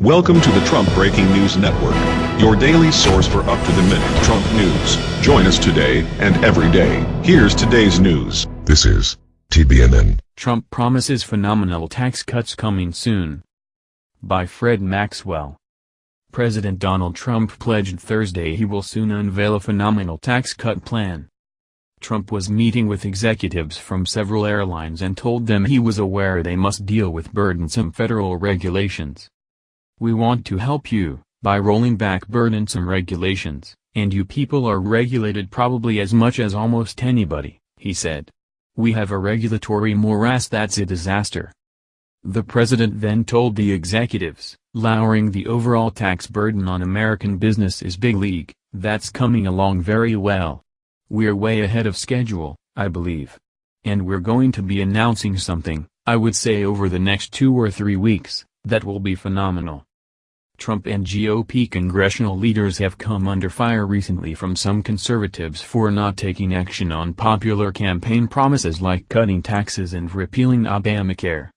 Welcome to the Trump Breaking News Network, your daily source for up-to-the-minute Trump news. Join us today and every day. Here's today's news. This is TBNN. Trump promises phenomenal tax cuts coming soon. By Fred Maxwell. President Donald Trump pledged Thursday he will soon unveil a phenomenal tax cut plan. Trump was meeting with executives from several airlines and told them he was aware they must deal with burdensome federal regulations. We want to help you, by rolling back burdensome regulations, and you people are regulated probably as much as almost anybody, he said. We have a regulatory morass that's a disaster. The president then told the executives, lowering the overall tax burden on American business is big league, that's coming along very well. We're way ahead of schedule, I believe. And we're going to be announcing something, I would say over the next two or three weeks, that will be phenomenal. Trump and GOP congressional leaders have come under fire recently from some conservatives for not taking action on popular campaign promises like cutting taxes and repealing Obamacare.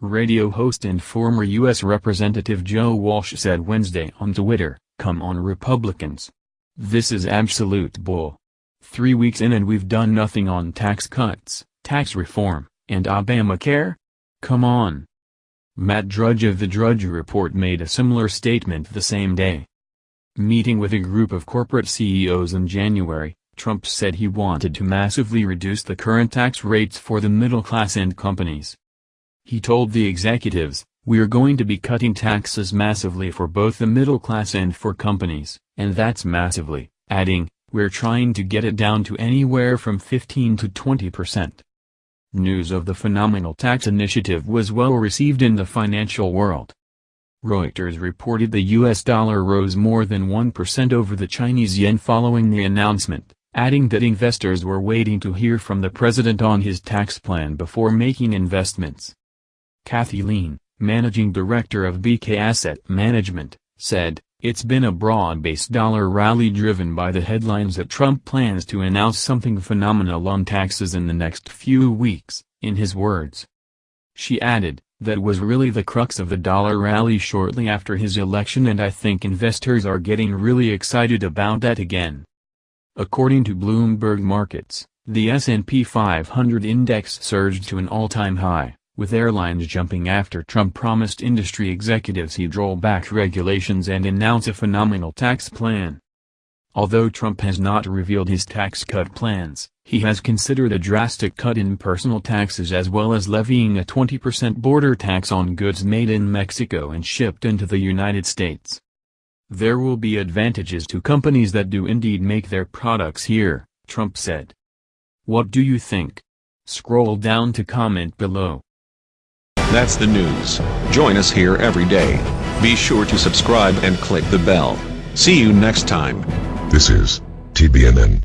Radio host and former U.S. Representative Joe Walsh said Wednesday on Twitter, Come on Republicans. This is absolute bull. Three weeks in and we've done nothing on tax cuts, tax reform, and Obamacare? Come on. Matt Drudge of the Drudge Report made a similar statement the same day. Meeting with a group of corporate CEOs in January, Trump said he wanted to massively reduce the current tax rates for the middle class and companies. He told the executives, we're going to be cutting taxes massively for both the middle class and for companies, and that's massively, adding, we're trying to get it down to anywhere from 15 to 20 percent. News of the phenomenal tax initiative was well received in the financial world. Reuters reported the US dollar rose more than 1% over the Chinese yen following the announcement, adding that investors were waiting to hear from the president on his tax plan before making investments. Kathy Lien, managing director of BK Asset Management, said, it's been a broad-based dollar rally driven by the headlines that Trump plans to announce something phenomenal on taxes in the next few weeks, in his words. She added, that was really the crux of the dollar rally shortly after his election and I think investors are getting really excited about that again. According to Bloomberg Markets, the S&P 500 index surged to an all-time high with airlines jumping after Trump promised industry executives he'd roll back regulations and announce a phenomenal tax plan. Although Trump has not revealed his tax cut plans, he has considered a drastic cut in personal taxes as well as levying a 20% border tax on goods made in Mexico and shipped into the United States. There will be advantages to companies that do indeed make their products here, Trump said. What do you think? Scroll down to comment below. That's the news. Join us here every day. Be sure to subscribe and click the bell. See you next time. This is TBNN.